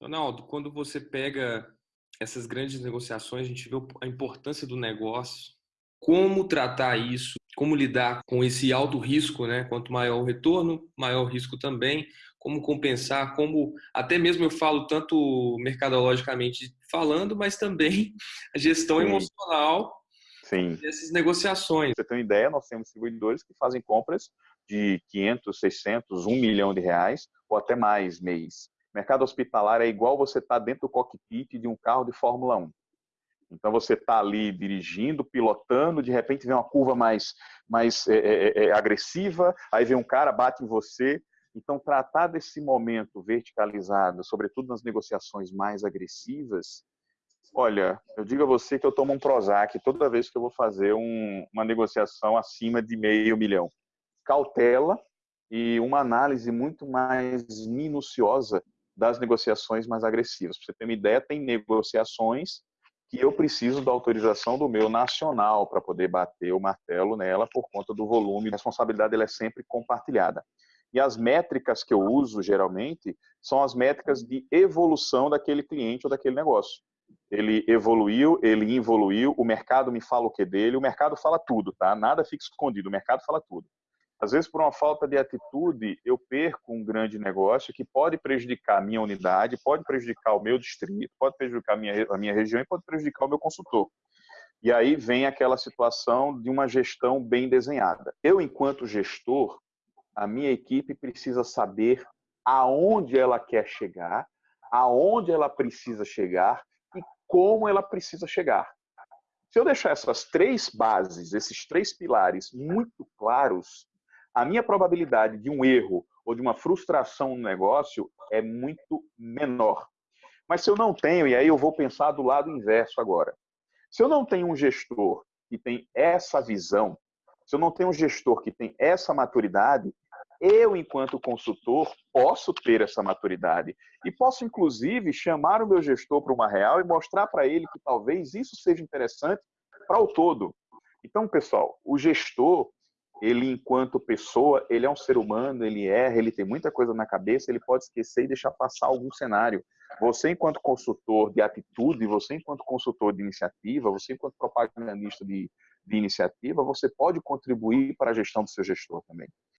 Ronaldo, quando você pega essas grandes negociações, a gente vê a importância do negócio, como tratar isso, como lidar com esse alto risco, né? Quanto maior o retorno, maior o risco também, como compensar, como até mesmo eu falo tanto mercadologicamente falando, mas também a gestão Sim. emocional Sim. dessas negociações. Você tem uma ideia, nós temos distribuidores que fazem compras de 500, 600, 1 milhão de reais ou até mais mês. Mercado hospitalar é igual você estar tá dentro do cockpit de um carro de Fórmula 1. Então você está ali dirigindo, pilotando, de repente vem uma curva mais, mais é, é, é, é, agressiva, aí vem um cara, bate em você. Então tratar desse momento verticalizado, sobretudo nas negociações mais agressivas, olha, eu digo a você que eu tomo um Prozac toda vez que eu vou fazer um, uma negociação acima de meio milhão. Cautela e uma análise muito mais minuciosa das negociações mais agressivas. Para você ter uma ideia, tem negociações que eu preciso da autorização do meu nacional para poder bater o martelo nela por conta do volume. A responsabilidade ela é sempre compartilhada. E as métricas que eu uso, geralmente, são as métricas de evolução daquele cliente ou daquele negócio. Ele evoluiu, ele evoluiu, o mercado me fala o que dele, o mercado fala tudo, tá? Nada fica escondido, o mercado fala tudo. Às vezes, por uma falta de atitude, eu perco um grande negócio que pode prejudicar a minha unidade, pode prejudicar o meu distrito, pode prejudicar a minha, a minha região e pode prejudicar o meu consultor. E aí vem aquela situação de uma gestão bem desenhada. Eu, enquanto gestor, a minha equipe precisa saber aonde ela quer chegar, aonde ela precisa chegar e como ela precisa chegar. Se eu deixar essas três bases, esses três pilares muito claros, a minha probabilidade de um erro ou de uma frustração no negócio é muito menor. Mas se eu não tenho, e aí eu vou pensar do lado inverso agora. Se eu não tenho um gestor que tem essa visão, se eu não tenho um gestor que tem essa maturidade, eu, enquanto consultor, posso ter essa maturidade. E posso, inclusive, chamar o meu gestor para uma real e mostrar para ele que talvez isso seja interessante para o todo. Então, pessoal, o gestor, ele enquanto pessoa, ele é um ser humano, ele erra, ele tem muita coisa na cabeça, ele pode esquecer e deixar passar algum cenário. Você enquanto consultor de atitude, você enquanto consultor de iniciativa, você enquanto propagandista de, de iniciativa, você pode contribuir para a gestão do seu gestor também.